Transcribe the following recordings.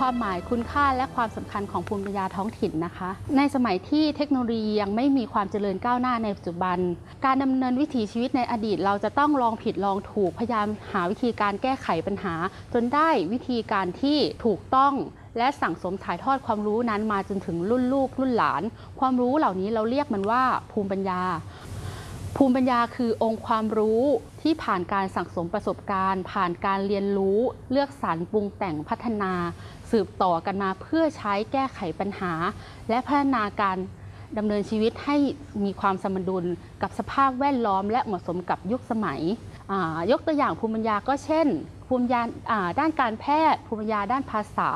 ความหมายคุณค่าและความสำคัญของภูมิปัญญาท้องถิ่นนะคะ ในสมัยที่เทคโนโลยียังไม่มีความเจริญก้าวหน้าในปัจจุบัน การดำเนินวิถีชีวิตในอดีต เราจะต้องลองผิดลองถูกพยายามหาวิธีการแก้ไขปัญหา จนได้วิธีการที่ถูกต้องและสั่งสมถ่ายทอดความรู้นั้นมาจนถึงรุ่นลูกรุ่นหลาน ความรู้เหล่านี้เราเรียกมันว่าภูมิปัญญา ภูมิปัญญาคือองค์ความรู้ที่ผ่านการสั่งสมประสบการณ์ ผ่านการเรียนรู้ เลือกสรรปรุงแต่งพัฒนา สืบต่อกันมาเพื่อใช้แก้ไขปัญหา และพัฒนาการดำเนินชีวิตให้มีความสมดุลกับสภาพแวดล้อม และเหมาะสมกับยุคสมัย ยกตัวอย่างภูมิปัญญาก็เช่น ภูมิปัญญาอ่าด้านการแพทย์ ภูมิปัญญาด้านภาษา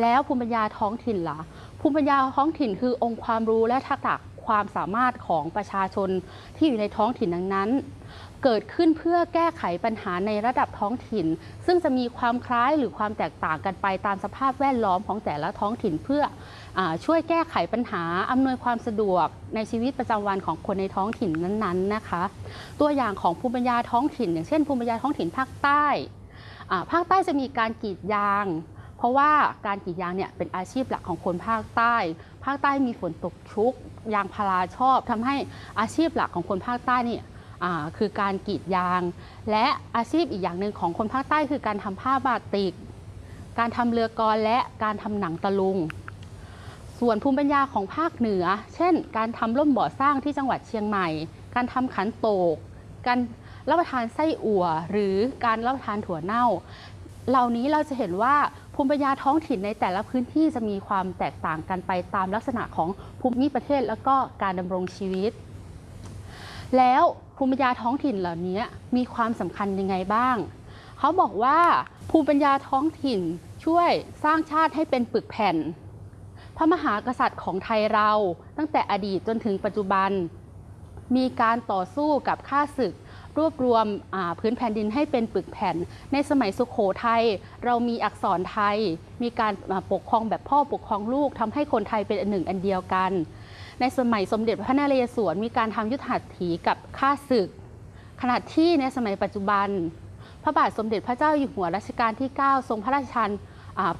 แล้วภูมิปัญญาท้องถิ่นล่ะภูมิปัญญาท้องถิ่นคือองค์ความรู้และทักษะ ความสามารถของประชาชนที่อยู่ในท้องถิ่นนั้นๆ เกิดขึ้นเพื่อแก้ไขปัญหาในระดับท้องถิ่น ซึ่งจะมีความคล้ายหรือความแตกต่างกันไปตามสภาพแวดล้อมของแต่ละท้องถิ่นเพื่ออช่วยแก้ไขปัญหาอำนวยความสะดวกในชีวิตประจำวันของคนในท้องถิ่นนั้นๆนะคะ ตัวอย่างของภูมิปัญญาท้องถิ่น อย่างเช่นภูมิปัญญาท้องถิ่นภาคใต้ภาคใต้จะมีการกรีดยาง เพราะว่าการกรีดยางเนี่ยเป็นอาชีพหลักของคนภาคใต้ ภาคใต้มีฝนตกชุก ยางพาราชอบทำให้อาชีพหลักของคนภาคใต้เนี่ยคือการกรีดยาง และอาชีพอีกอย่างหนึ่งของคนภาคใต้คือการทำผ้าบาติก การทำเรือกรและการทำหนังตะลุง ส่วนภูมิปัญญาของภาคเหนือ เช่น การทำร่มบ่อสร้างที่จังหวัดเชียงใหม่ การทำขันโตก การรับประทานไส้อั่ว หรือการรับประทานถั่วเน่า เหล่านี้เราจะเห็นว่า ภูมิปัญญาท้องถิ่นในแต่ละพื้นที่จะมีความแตกต่างกันไปตามลักษณะของภูมิประเทศแล้วก็การดำรงชีวิต แล้วภูมิปัญญาท้องถิ่นเหล่านี้มีความสำคัญยังไงบ้าง เขาบอกว่าภูมิปัญญาท้องถิ่นช่วยสร้างชาติให้เป็นปึกแผ่น พระมหากษัตริย์ของไทยเราตั้งแต่อดีตจนถึงปัจจุบัน มีการต่อสู้กับข้าศึก รวบรวมพื้นแผ่นดินให้เป็นปึกแผ่น ในสมัยสุขโขทัยเรามีอักษรไทย มีการปกครองแบบพ่อปกครองลูกทำให้คนไทยเป็นอันหนึ่งอันเดียวกัน ในสมัยสมเด็จพระนเรศวรมีการทำยุทธหัตถีกับข้าศึก ขณะที่ในสมัยปัจจุบัน พระบาทสมเด็จพระเจ้าอยู่หัวรัชกาลที่ 9 ทรงพระราชทาน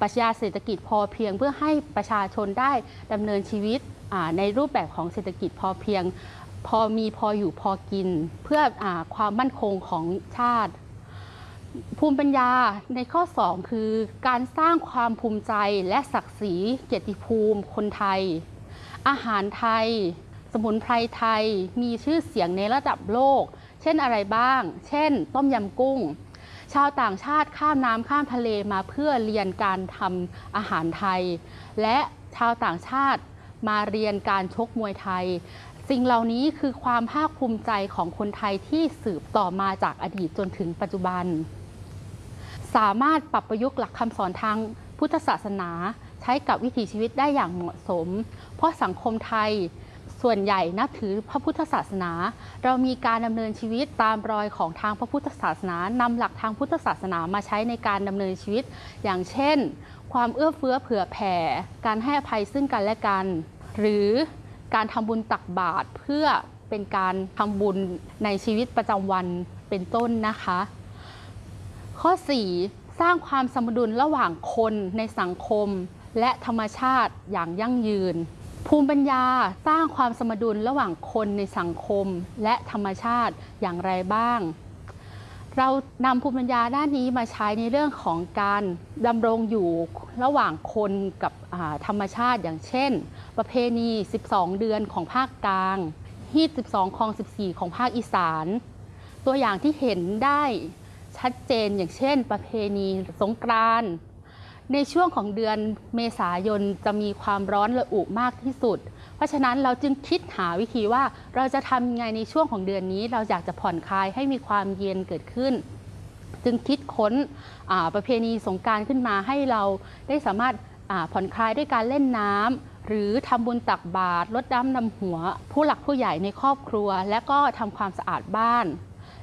ปรัชญาเศรษฐกิจพอเพียงเพื่อให้ประชาชนได้ดำเนินชีวิตในรูปแบบของเศรษฐกิจพอเพียง พอมีพออยู่พอกิน เพื่ออความมั่นคงของชาติ ภูมิปัญญาในข้อ 2 คือ การสร้างความภูมิใจและศักดิ์ศรีเกียรติภูมิคนไทย อาหารไทย สมุนไพรไทยมีชื่อเสียงในระดับโลก เช่นอะไรบ้าง เช่น ต้มยำกุ้ง ชาวต่างชาติข้ามน้ำข้ามทะเลมาเพื่อเรียนการทำอาหารไทย และชาวต่างชาติ มาเรียนการชกมวยไทย สิ่งเหล่านี้คือความภาคภูมิใจของคนไทยที่สืบต่อมาจากอดีตจนถึงปัจจุบัน สามารถปรับประยุกต์หลักคำสอนทางพุทธศาสนา ใช้กับวิถีชีวิตได้อย่างเหมาะสม เพราะสังคมไทยส่วนใหญ่นับถือพระพุทธศาสนา เรามีการดำเนินชีวิตตามรอยของทางพระพุทธศาสนานำหลักทางพุทธศาสนามาใช้ในการดำเนินชีวิต อย่างเช่น ความเอื้อเฟื้อเผื่อแผ่ การให้อภัยซึ่งกันและกัน หรือการทำบุญตักบาตรเพื่อเป็นการทำบุญในชีวิตประจำวันเป็นต้นนะคะ ข้อ 4 สร้างความสมดุลระหว่างคนในสังคม และธรรมชาติอย่างยั่งยืน ภูมิปัญญาสร้างความสมดุลระหว่างคนในสังคม และธรรมชาติอย่างไรบ้าง เรานำภูมิปัญญาด้านนี้มาใช้ในเรื่องของการดำรงอยู่ระหว่างคนกับธรรมชาติอย่างเช่น ประเพณี 12 เดือนของภาคกลางฮีด12คลอง 14 ของภาคอีสาน ตัวอย่างที่เห็นได้ชัดเจนอย่างเช่น ประเพณีสงกรานต์ ในช่วงของเดือนเมษายนจะมีความร้อนระอุมากที่สุด เพราะฉะนั้นเราจึงคิดหาวิธีว่าเราจะทำยังไงในช่วงของเดือนนี้ เราอยากจะผ่อนคลายให้มีความเย็นเกิดขึ้น จึงคิดค้นประเพณีสงการขึ้นมาให้เราได้สามารถผ่อนคลายด้วยการเล่นน้ำหรือทำบุญตักบาตรลดน้ำดำหัว ผู้หลักผู้ใหญ่ในครอบครัว และก็ทำความสะอาดบ้าน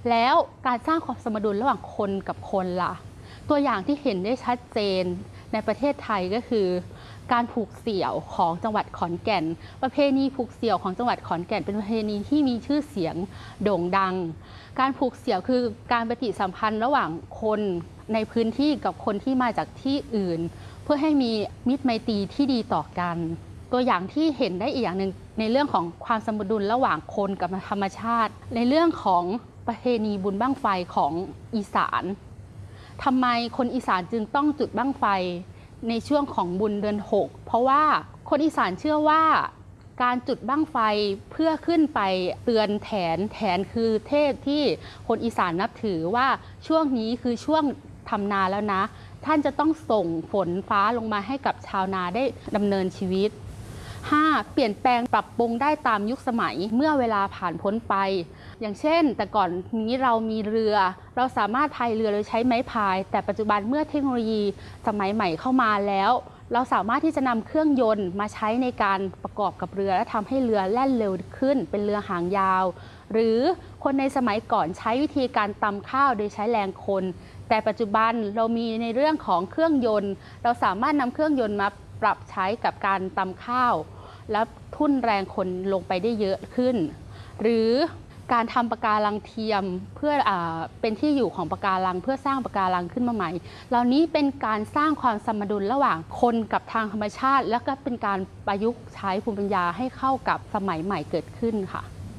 แล้วการสร้างความสมดุลระหว่างคนกับคนล่ะ ตัวอย่างที่เห็นได้ชัดเจนในประเทศไทยก็คือ การผูกเสี่ยวของจังหวัดขอนแก่น ประเพณีผูกเสี่ยวของจังหวัดขอนแก่น เป็นประเพณีที่มีชื่อเสียงโด่งดัง การผูกเสี่ยวคือการปฏิสัมพันธ์ระหว่างคนในพื้นที่กับคนที่มาจากที่อื่น เพื่อให้มีมิตรไมตรีที่ดีต่อกัน ตัวอย่างที่เห็นได้อีกอย่างหนึ่งในเรื่องของความสมดุลระหว่างคนกับธรรมชาติ ในเรื่องของประเพณีบุญบั้งไฟของอีสาน ทำไมคนอีสานจึงต้องจุดบั้งไฟในช่วงของบุญเดือน 6 เพราะว่าคนอีสานเชื่อว่าการจุดบั้งไฟเพื่อขึ้นไปเตือนแถนแถนคือเทพที่คนอีสานนับถือว่าช่วงนี้คือช่วงทำนาแล้วนะ ท่านจะต้องส่งฝนฟ้าลงมาให้กับชาวนาได้ดำเนินชีวิต 5. เปลี่ยนแปลงปรับปรุงได้ตามยุคสมัยเมื่อเวลาผ่านพ้นไป อย่างเช่น แต่ก่อนนี้เรามีเรือ เราสามารถพายเรือโดยใช้ไม้พาย แต่ปัจจุบันเมื่อเทคโนโลยีสมัยใหม่เข้ามาแล้ว เราสามารถที่จะนำเครื่องยนต์มาใช้ในการประกอบกับเรือ และทำให้เรือแล่นเร็วขึ้น เป็นเรือหางยาว หรือคนในสมัยก่อนใช้วิธีการตำข้าวโดยใช้แรงคนแต่ปัจจุบันเรามีในเรื่องของเครื่องยนต์ เราสามารถนำเครื่องยนต์มา ปรับใช้กับการตำข้าว แล้วทุ่นแรงคนลงไปได้เยอะขึ้น หรือการทำปะการังเทียมเพื่ออเป็นที่อยู่ของปะการังเพื่อสร้างปะการังขึ้นมาใหม่ เหล่านี้เป็นการสร้างความสมดุลระหว่างคนกับทางธรรมชาติ แล้วก็เป็นการประยุกต์ใช้ภูมิปัญญาให้เข้ากับสมัยใหม่เกิดขึ้นค่ะ